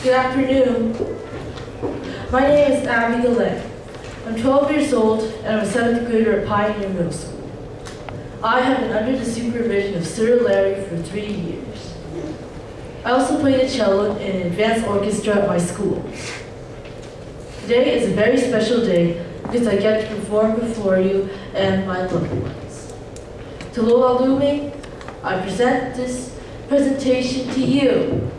Good afternoon. My name is Abby Gillette. I'm 12 years old and I'm a 7th grader at Pioneer Middle School. I have been under the supervision of Sir Larry for three years. I also play the cello in an advanced orchestra at my school. Today is a very special day because I get to perform before you and my loved ones. To Lola Lume, I present this presentation to you.